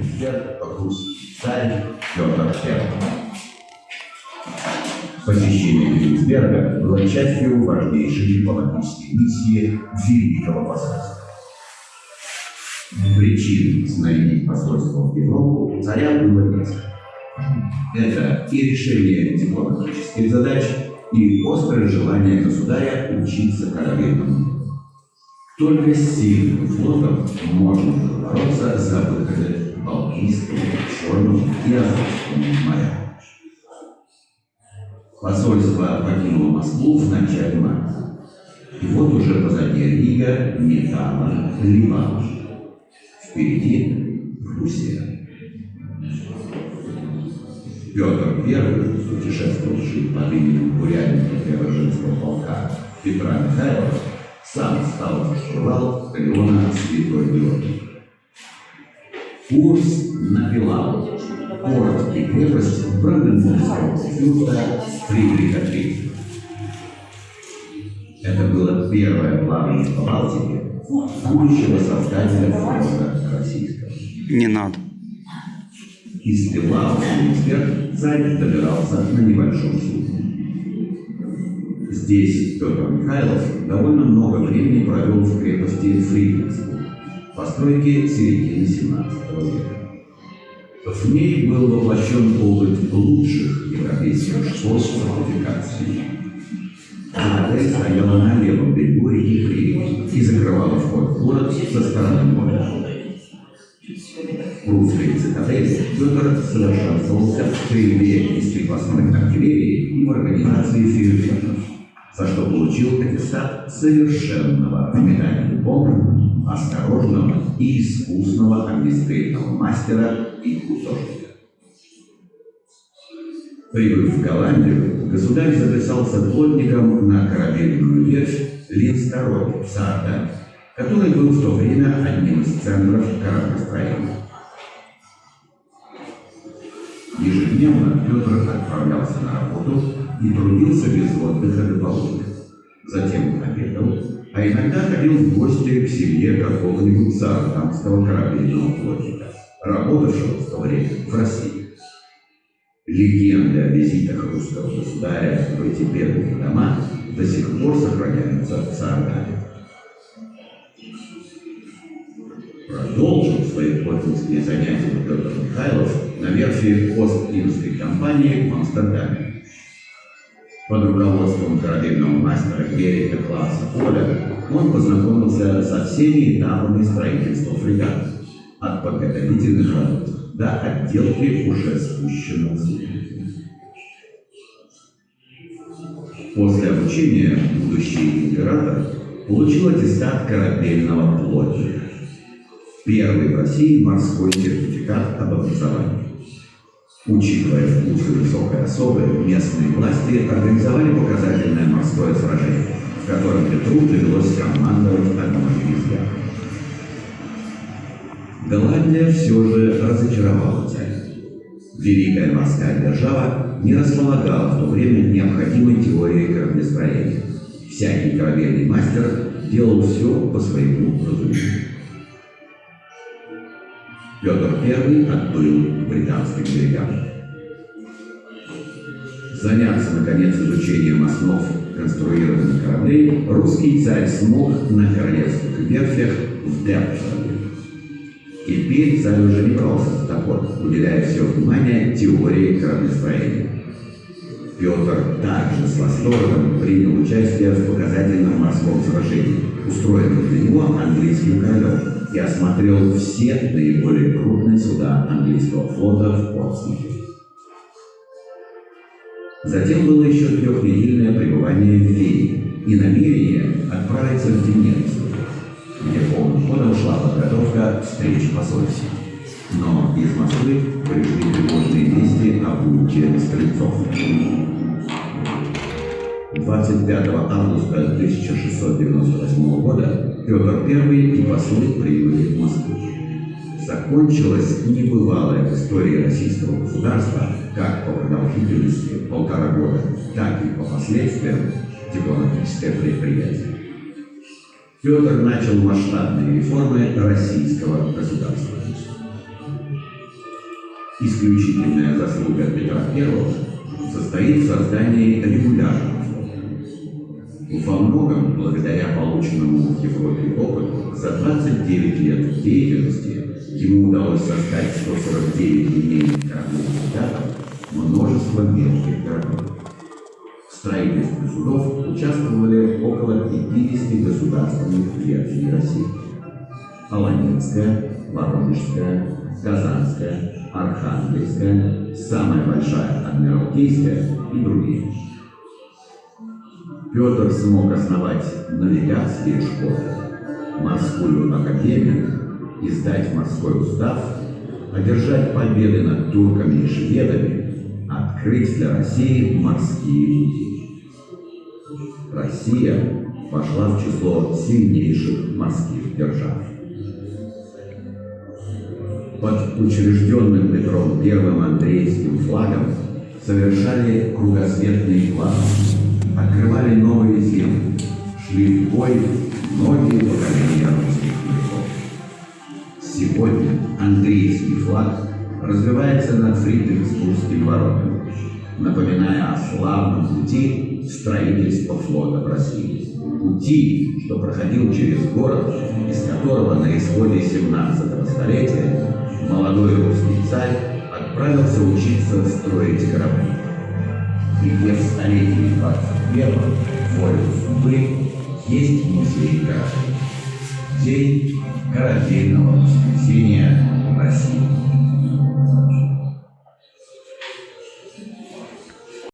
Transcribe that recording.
эксперт русский царь Петр I. Посещение Кенигсберга было частью важнейшей дипломатической миссии Великого посольства. Причин снарядить посольство в Европу царя было несколько. Это и решение дипломатических задач, и острое желание государя учиться корабельному только с сильным флотом можно бороться за выходы Балтийскому, Черному и Азовскому морям. Посольство покинуло Москву в начале марта. И вот уже позади Рига, Металла, Ливан. Впереди Руссия. Петр I, путешествовавший под именем бурятника Преображенского полка Петра Михайлова, сам стал штурвал Галеона Святой Георгий. Курс на Пилау, город и крепость фюрта Фридриха III. Это было первое плавание по Балтике будущего создателя флота российского. Не надо. Из Пилау эксперт царь добирался на небольшом судне. Здесь Петр Михайлов довольно много времени провел в крепости Фридрихсбург, постройки середины 17 века. В ней был воплощен опыт лучших европейских школ фортификации. Цитадель стояла на левом берегу реки Фридрих и закрывала вход в город со стороны моря. В русской цитадели Петр совершенствовался в стрельбе из крепостной артиллерии и в организации фейерверков, за что получил аттестат совершенного в бомб, осторожного и искусного огнестрельного мастера и художника. Прибыв в Голландию, государь записался плотником на корабельную ветвь Линз II в Саарда, который был в то время одним из центров кораблестроения. Ежедневно Петр отправлялся на работу и трудился без отдыха до полудня. Затем обедал, а иногда ходил в гости к семье какого-нибудь саратамского корабельного плотника, работавшего в то время в России. Легенды о визитах русского государя в эти бедные дома до сих пор сохраняются в Саратове. Продолжил свои плотницкие занятия Петр Михайлов на верфи Ост-Индской компании в Амстердаме. Под руководством корабельного мастера Герика Класса Поля он познакомился со всеми этапами строительства фрегата, от подготовительных работ до отделки уже спущенного судна. После обучения будущий император получил аттестат корабельного плотника. Первый в России морской сертификат об образовании. Учитывая вкусы высокой особы, местные власти организовали показательное морское сражение, в котором Петру довелось командовать одной из яхт. Голландия все же разочаровала царя. Великая морская держава не располагала в то время необходимой теорией кораблестроения. Всякий корабельный мастер делал все по своему разумению. Петр I отплыл к британским берегам. Заняться, наконец, изучением основ конструирования кораблей русский царь смог на королевских верфях в Дерпшире. Теперь царь уже не брался за топор, уделяя все внимание теории кораблестроения. Петр также с восторгом принял участие в показательном морском сражении, устроенном для него английским королем, и осмотрел все наиболее крупные суда английского флота в Портсмуте. Затем было еще трехнедельное пребывание в Вене и намерение отправиться в Венецию, где полным ходом шла подготовка встречи посольств. Но из Москвы пришли тревожные вести об улете стрельцов. 25 августа 1698 года Петр I и послы прибыли в Москву. Закончилась небывалая в истории российского государства как по продолжительности полтора года, так и по последствиям дипломатическое предприятие. Петр начал масштабные реформы российского государства. Исключительная заслуга Петра I состоит в создании регулярного флота. Во многом, благодаря полученному в Европе опыту, за 29 лет деятельности ему удалось создать 149 линейных кораблей фрегатов, множество мелких кораблей. В строительстве судов участвовали около 50 государственных верфей России. Аланинская, Воронежская, Казанская, Архангельская, самая большая Адмиралтейская и другие. Петр смог основать навигатские школы, морскую академию, издать морской устав, одержать победы над турками и шведами, открыть для России морские пути. Россия вошла в число сильнейших морских держав под учрежденным Петром I Андреевским флагом совершали кругосветные планы, открывали новые земли, шли в бой многие поколения русских моряков. Сегодня Андреевский флаг развивается над Фридрихсбургским воротами, напоминая о славном пути строительства флота в России. Пути, что проходил через город, из которого на исходе 17 столетия молодой русский царь отправился учиться строить корабли. И где в столетии 21 волю судьбы есть музей кораблей. День корабельного воскресения России.